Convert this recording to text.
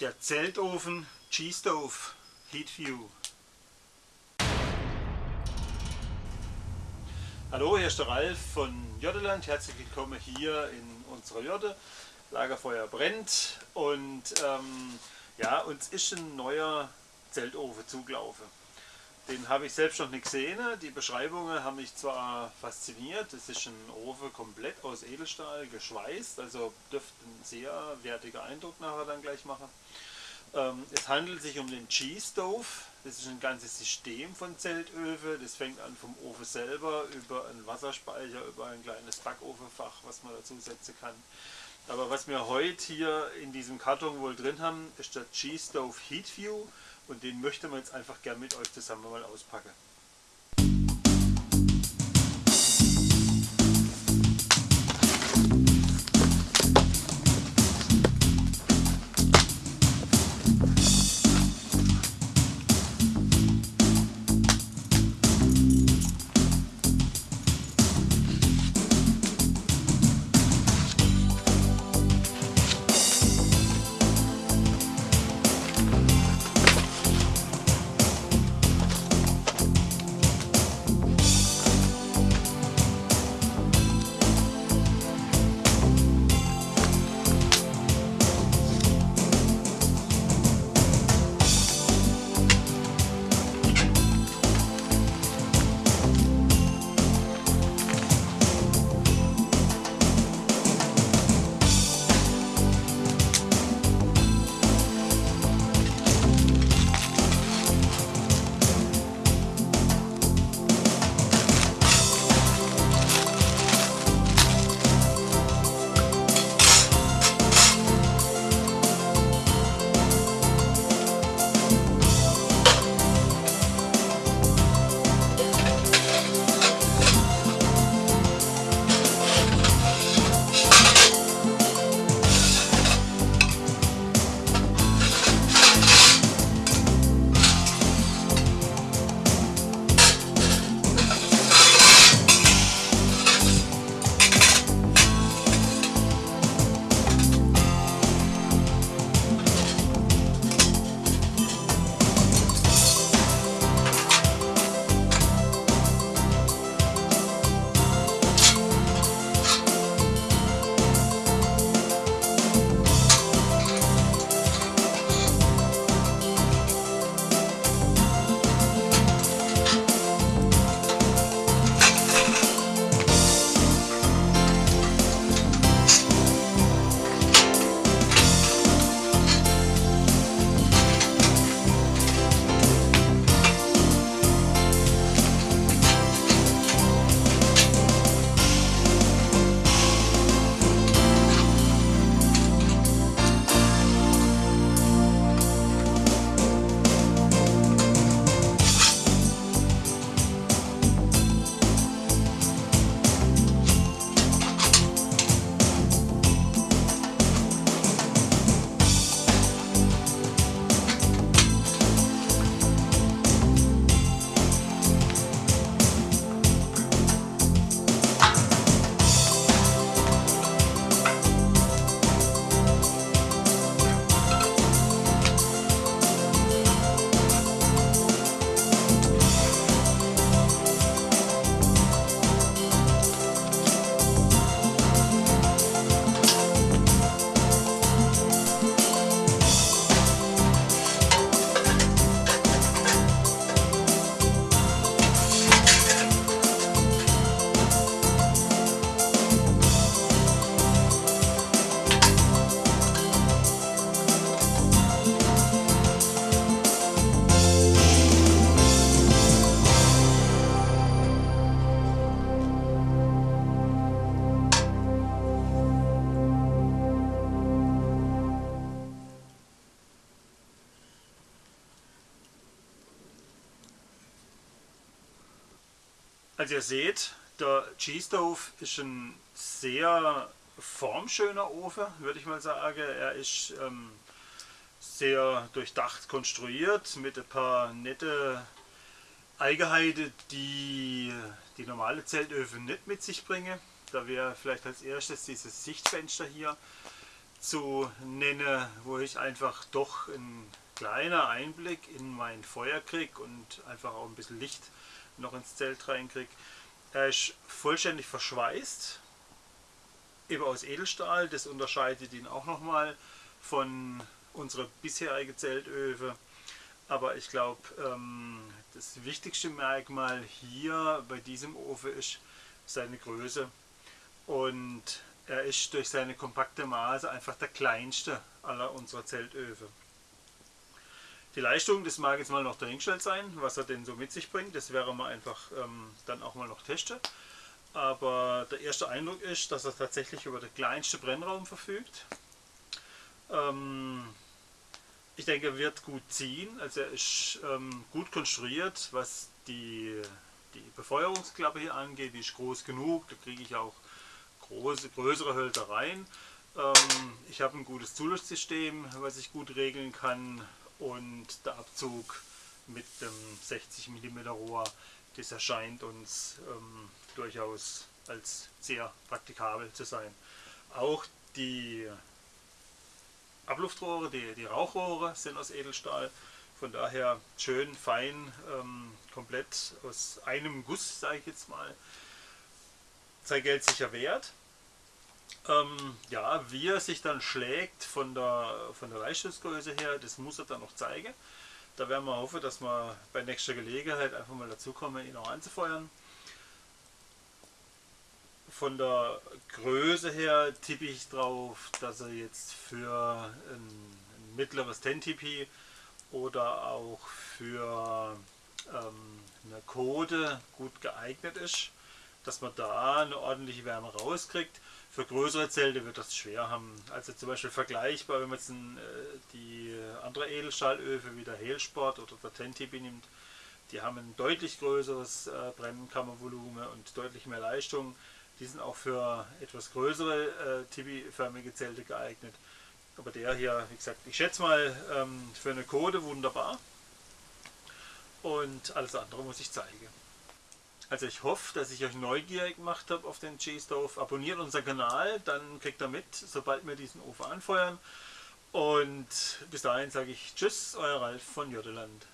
Der Zeltofen G-Stove Heatview. Hallo, hier ist der Ralf von Jotteland. Herzlich willkommen hier in unserer Jotte. Lagerfeuer brennt und ähm, ja, uns ist ein neuer Zeltofen zugelaufen. Den habe ich selbst noch nicht gesehen. Die Beschreibungen haben mich zwar fasziniert. Es ist ein Ofen komplett aus Edelstahl geschweißt, also dürfte ein sehr wertiger Eindruck nachher dann gleich machen. Ähm, es handelt sich um den G-Stove. Das ist ein ganzes System von Zeltöfen. Das fängt an vom Ofen selber über einen Wasserspeicher, über ein kleines Backofenfach, was man dazu setzen kann. Aber was wir heute hier in diesem Karton wohl drin haben, ist der G-Stove Heatview und den möchte man jetzt einfach gerne mit euch zusammen mal auspacken. Also ihr seht, der G-Stove ist ein sehr formschöner Ofen, würde ich mal sagen. Er ist ähm, sehr durchdacht konstruiert mit ein paar nette Eigenheiten, die die normale Zeltöfen nicht mit sich bringen. Da wäre vielleicht als erstes dieses Sichtfenster hier. zu nennen, wo ich einfach doch ein kleiner Einblick in mein Feuer kriege und einfach auch ein bisschen Licht noch ins Zelt reinkriege. Er ist vollständig verschweißt, eben aus Edelstahl, das unterscheidet ihn auch nochmal von unserer bisherigen Zeltöfe. Aber ich glaube, ähm, das wichtigste Merkmal hier bei diesem Ofen ist seine Größe. Und er ist durch seine kompakte Maße einfach der kleinste aller unserer Zeltöfen. Die Leistung, das mag jetzt mal noch dahingestellt sein, was er denn so mit sich bringt. Das wäre mal einfach ähm, dann auch mal noch testen. Aber der erste Eindruck ist, dass er tatsächlich über den kleinsten Brennraum verfügt. Ähm, ich denke, er wird gut ziehen. Also er ist ähm, gut konstruiert, was die, die Befeuerungsklappe hier angeht. Die ist groß genug, da kriege ich auch große, größere Hölzereien. Ähm, ich habe ein gutes Zuluftsystem, was ich gut regeln kann und der Abzug mit dem 60 mm Rohr, das erscheint uns ähm, durchaus als sehr praktikabel zu sein. Auch die Abluftrohre, die, die Rauchrohre sind aus Edelstahl, von daher schön fein, ähm, komplett aus einem Guss, sage ich jetzt mal. Sein Geld sicher wert. Ähm, ja, wie er sich dann schlägt von der, von der Leistungsgröße her, das muss er dann noch zeigen. Da werden wir hoffen, dass wir bei nächster Gelegenheit einfach mal dazu kommen, ihn auch anzufeuern. Von der Größe her tippe ich drauf, dass er jetzt für ein, ein mittleres 10TP oder auch für ähm, eine Code gut geeignet ist, dass man da eine ordentliche Wärme rauskriegt. Für größere Zelte wird das schwer haben. Also zum Beispiel vergleichbar, wenn man jetzt äh, die andere Edelstahlöfe wie der Helsport oder der Tentibi nimmt, die haben ein deutlich größeres äh, Brennkammervolumen und deutlich mehr Leistung. Die sind auch für etwas größere äh, Tibi-förmige Zelte geeignet. Aber der hier, wie gesagt, ich schätze mal ähm, für eine Code wunderbar. Und alles andere muss ich zeigen. Also ich hoffe, dass ich euch neugierig gemacht habe auf den G-Stove. Abonniert unseren Kanal, dann kriegt ihr mit, sobald wir diesen Ofen anfeuern. Und bis dahin sage ich Tschüss, euer Ralf von Jotteland.